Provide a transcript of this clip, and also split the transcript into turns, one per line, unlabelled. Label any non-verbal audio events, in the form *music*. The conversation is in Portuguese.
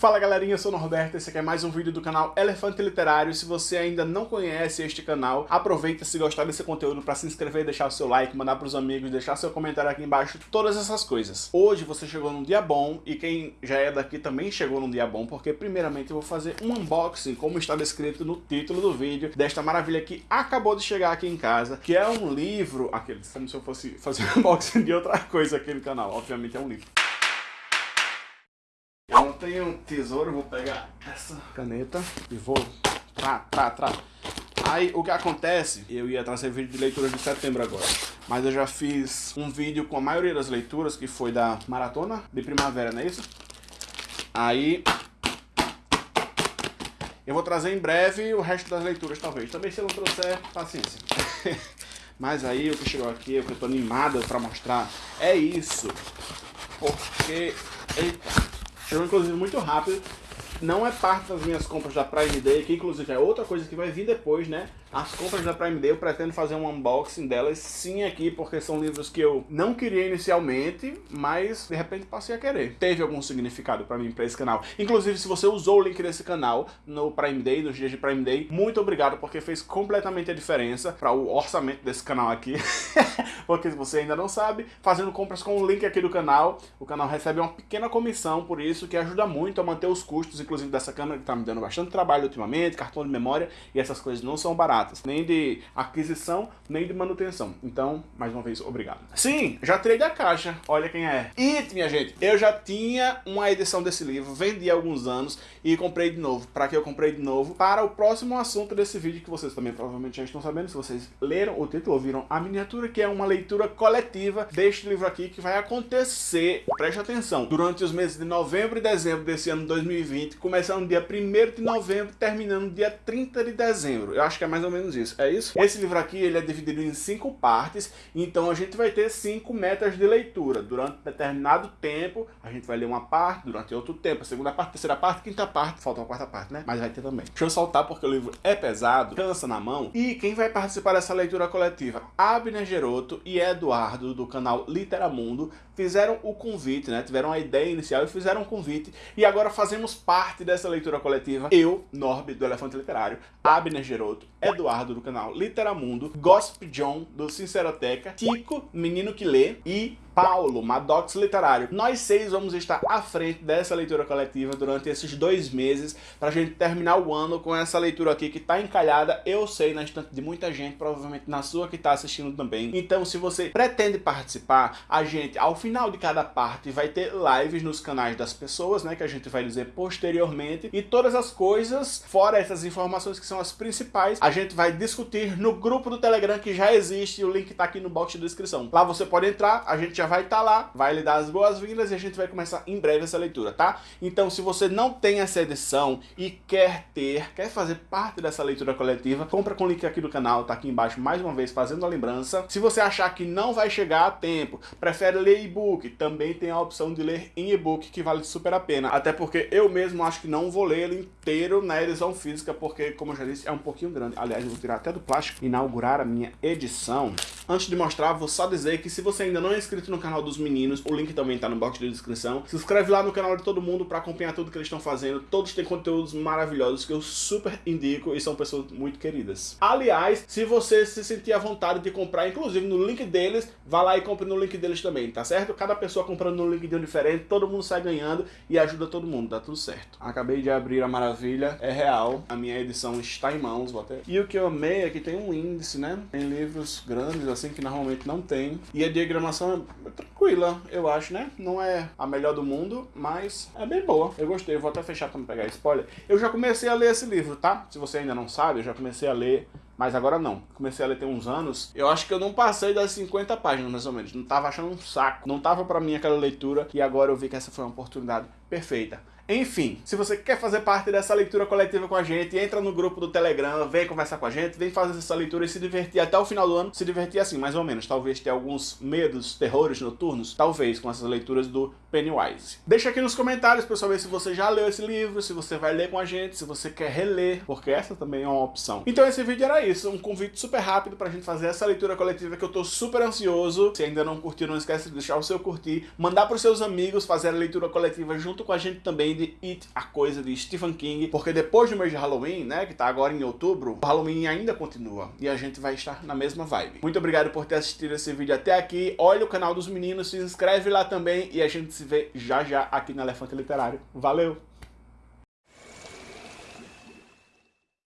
Fala galerinha, eu sou o Norberto, esse aqui é mais um vídeo do canal Elefante Literário. Se você ainda não conhece este canal, aproveita se gostar desse conteúdo para se inscrever, deixar o seu like, mandar para os amigos, deixar seu comentário aqui embaixo, todas essas coisas. Hoje você chegou num dia bom e quem já é daqui também chegou num dia bom, porque primeiramente eu vou fazer um unboxing, como está descrito no título do vídeo, desta maravilha que acabou de chegar aqui em casa, que é um livro, aquele, como se eu fosse fazer um *laughs* unboxing de outra coisa aqui no canal, obviamente é um livro tenho tesouro, vou pegar essa caneta e vou... Trá, trá, trá. Aí o que acontece, eu ia trazer vídeo de leitura de setembro agora, mas eu já fiz um vídeo com a maioria das leituras, que foi da maratona de primavera, não é isso? Aí eu vou trazer em breve o resto das leituras, talvez. Também se eu não trouxer, paciência. *laughs* Mas aí o que chegou aqui, o que eu tô animado pra mostrar, é isso. Porque... Eita. Chegou inclusive muito rápido. Não é parte das minhas compras da Prime Day, que inclusive é outra coisa que vai vir depois, né? As compras da Prime Day, eu pretendo fazer um unboxing delas sim aqui, porque são livros que eu não queria inicialmente, mas de repente passei a querer. Teve algum significado para mim, para esse canal. Inclusive, se você usou o link desse canal no Prime Day, nos dias de Prime Day, muito obrigado, porque fez completamente a diferença para o orçamento desse canal aqui. *laughs* porque se você ainda não sabe, fazendo compras com o link aqui do canal, o canal recebe uma pequena comissão por isso, que ajuda muito a manter os custos, inclusive dessa câmera que tá me dando bastante trabalho ultimamente, cartão de memória, e essas coisas não são baratas nem de aquisição, nem de manutenção. Então, mais uma vez, obrigado. Sim, já tirei da caixa, olha quem é. E, minha gente, eu já tinha uma edição desse livro, vendi há alguns anos e comprei de novo. Para que eu comprei de novo? Para o próximo assunto desse vídeo, que vocês também provavelmente já estão sabendo, se vocês leram o título, ouviram a miniatura, que é uma leitura coletiva deste livro aqui, que vai acontecer, preste atenção, durante os meses de novembro e dezembro desse ano 2020, começando dia 1 de novembro, terminando dia 30 de dezembro. Eu acho que é mais ou menos isso, é isso? Esse livro aqui, ele é dividido em cinco partes, então a gente vai ter cinco metas de leitura. Durante determinado tempo, a gente vai ler uma parte, durante outro tempo, a segunda parte, a terceira parte, quinta parte, falta uma quarta parte, né? Mas vai ter também. Deixa eu soltar porque o livro é pesado, cansa na mão. E quem vai participar dessa leitura coletiva? Abner Geroto e Eduardo, do canal Literamundo, fizeram o convite, né? Tiveram a ideia inicial e fizeram o convite. E agora fazemos parte dessa leitura coletiva. Eu, Norby, do Elefante Literário, Abner Geroto, Eduardo, do canal Literamundo, Gossip John, do Sinceroteca, Tico, Menino que Lê e Paulo, Maddox Literário. Nós seis vamos estar à frente dessa leitura coletiva durante esses dois meses pra gente terminar o ano com essa leitura aqui que tá encalhada, eu sei, na estante de muita gente, provavelmente na sua que tá assistindo também. Então, se você pretende participar, a gente, ao final de cada parte, vai ter lives nos canais das pessoas, né, que a gente vai dizer posteriormente, e todas as coisas, fora essas informações que são as principais, a gente vai discutir no grupo do Telegram que já existe, o link tá aqui no box de descrição. Lá você pode entrar, a gente já vai estar tá lá, vai lhe dar as boas-vindas e a gente vai começar em breve essa leitura, tá? Então, se você não tem essa edição e quer ter, quer fazer parte dessa leitura coletiva, compra com o link aqui do canal, tá aqui embaixo mais uma vez fazendo a lembrança. Se você achar que não vai chegar a tempo, prefere ler e-book, também tem a opção de ler em e-book que vale super a pena. Até porque eu mesmo acho que não vou ler ele inteiro na edição física, porque, como eu já disse, é um pouquinho grande. Aliás, eu vou tirar até do plástico, inaugurar a minha edição. Antes de mostrar, vou só dizer que se você ainda não é inscrito no canal dos meninos, o link também tá no box de descrição. Se inscreve lá no canal de todo mundo para acompanhar tudo que eles estão fazendo. Todos têm conteúdos maravilhosos que eu super indico e são pessoas muito queridas. Aliás, se você se sentir à vontade de comprar, inclusive no link deles, vá lá e compre no link deles também, tá certo? Cada pessoa comprando no link de um diferente, todo mundo sai ganhando e ajuda todo mundo, dá tudo certo. Acabei de abrir a maravilha, é real, a minha edição está em mãos, vou até... E o que eu amei é que tem um índice, né? Tem livros grandes assim que normalmente não tem. E a diagramação é tranquila, eu acho, né? Não é a melhor do mundo, mas é bem boa. Eu gostei, vou até fechar pra não pegar spoiler. Eu já comecei a ler esse livro, tá? Se você ainda não sabe, eu já comecei a ler mas agora não. Comecei a ler tem uns anos. Eu acho que eu não passei das 50 páginas, mais ou menos. Não tava achando um saco. Não tava pra mim aquela leitura. E agora eu vi que essa foi uma oportunidade perfeita. Enfim, se você quer fazer parte dessa leitura coletiva com a gente, entra no grupo do Telegram, vem conversar com a gente, vem fazer essa leitura e se divertir até o final do ano. Se divertir assim, mais ou menos. Talvez ter alguns medos, terrores noturnos, talvez, com essas leituras do Pennywise. Deixa aqui nos comentários para saber se você já leu esse livro, se você vai ler com a gente, se você quer reler, porque essa também é uma opção. Então esse vídeo era isso, um convite super rápido pra gente fazer essa leitura coletiva que eu tô super ansioso. Se ainda não curtiu, não esquece de deixar o seu curtir, mandar pros seus amigos fazer a leitura coletiva junto com a gente também, Read It, a coisa de Stephen King, porque depois do mês de Halloween, né, que tá agora em outubro, o Halloween ainda continua e a gente vai estar na mesma vibe. Muito obrigado por ter assistido esse vídeo até aqui. Olha o canal dos meninos, se inscreve lá também e a gente se vê já já aqui no Elefante Literário. Valeu!